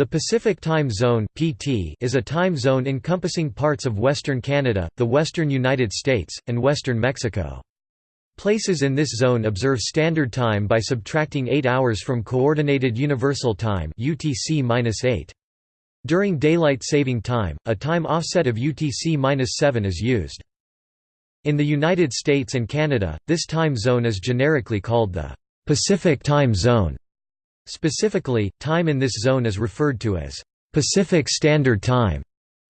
The Pacific Time Zone (PT) is a time zone encompassing parts of western Canada, the western United States, and western Mexico. Places in this zone observe standard time by subtracting 8 hours from coordinated universal time (UTC-8). During daylight saving time, a time offset of UTC-7 is used. In the United States and Canada, this time zone is generically called the Pacific Time Zone. Specifically, time in this zone is referred to as Pacific Standard Time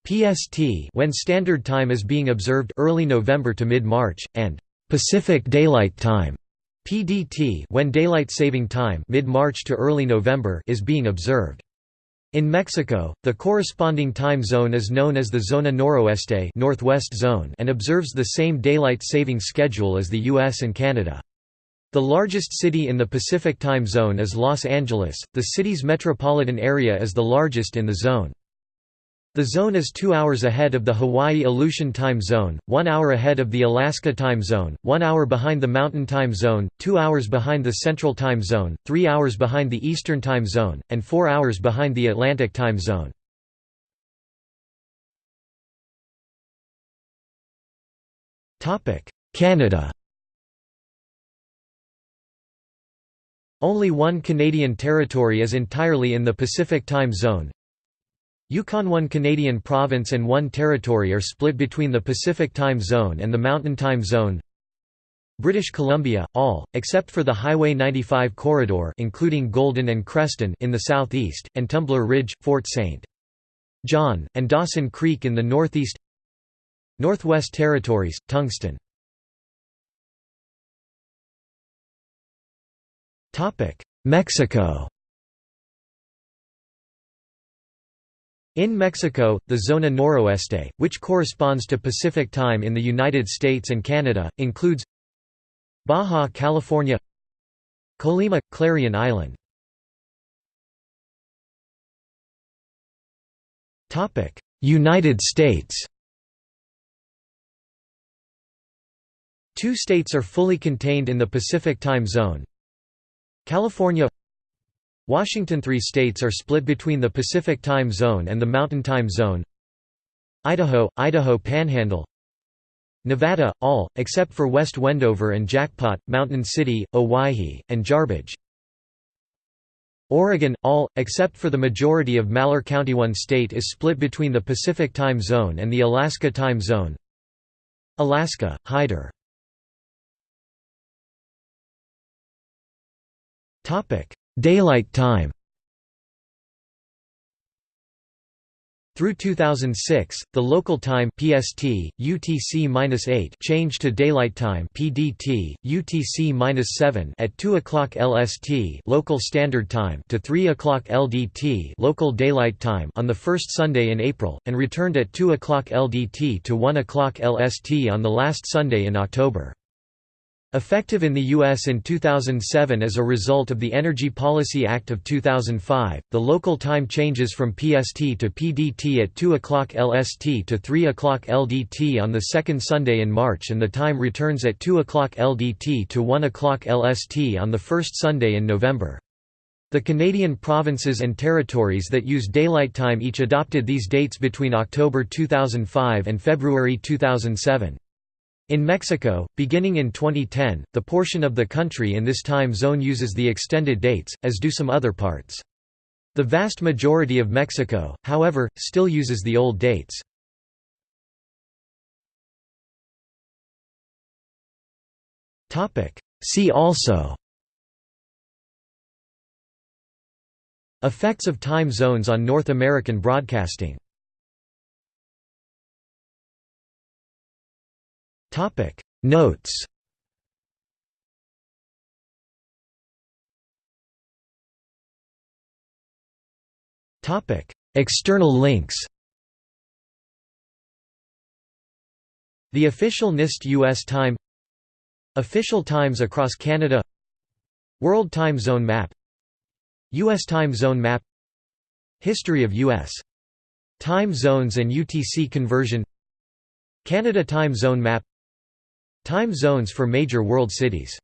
(PST) when standard time is being observed early November to mid-March and Pacific Daylight Time (PDT) when daylight saving time mid-March to early November is being observed. In Mexico, the corresponding time zone is known as the Zona Noroeste Northwest Zone and observes the same daylight saving schedule as the US and Canada. The largest city in the Pacific time zone is Los Angeles, the city's metropolitan area is the largest in the zone. The zone is two hours ahead of the Hawaii Aleutian Time Zone, one hour ahead of the Alaska Time Zone, one hour behind the Mountain Time Zone, two hours behind the Central Time Zone, three hours behind the Eastern Time Zone, and four hours behind the Atlantic Time Zone. Canada Only one Canadian territory is entirely in the Pacific Time Zone. Yukon One Canadian province and one territory are split between the Pacific Time Zone and the Mountain Time Zone. British Columbia, all, except for the Highway 95 corridor including Golden and Creston in the southeast, and Tumbler Ridge, Fort St. John, and Dawson Creek in the northeast Northwest Territories, Tungsten Mexico. In Mexico, the Zona Noroeste, which corresponds to Pacific Time in the United States and Canada, includes Baja California Colima – Clarion Island. United States. Two states are fully contained in the Pacific Time Zone, California Washington Three states are split between the Pacific Time Zone and the Mountain Time Zone. Idaho, Idaho Panhandle Nevada, all, except for West Wendover and Jackpot, Mountain City, Owyhee, and Jarbidge Oregon, all, except for the majority of Malheur County One state is split between the Pacific Time Zone and the Alaska Time Zone. Alaska, Hyder Daylight time Through 2006, the local time PST, UTC-8 changed to daylight time PDT, UTC-7 at 2 o'clock LST local standard time to 3 o'clock LDT local daylight time on the first Sunday in April, and returned at 2 o'clock LDT to 1 o'clock LST on the last Sunday in October. Effective in the U.S. in 2007 as a result of the Energy Policy Act of 2005, the local time changes from PST to PDT at 2 o'clock LST to 3 o'clock LDT on the second Sunday in March and the time returns at 2 o'clock LDT to 1 o'clock LST on the first Sunday in November. The Canadian provinces and territories that use daylight time each adopted these dates between October 2005 and February 2007. In Mexico, beginning in 2010, the portion of the country in this time zone uses the extended dates, as do some other parts. The vast majority of Mexico, however, still uses the old dates. See also Effects of time zones on North American broadcasting Topic. Notes. Topic. External links. The official NIST US time. Official times across Canada. World Time Zone Map. U.S. Time Zone Map. History of U.S. Time Zones and UTC conversion. Canada Time Zone Map Time zones for major world cities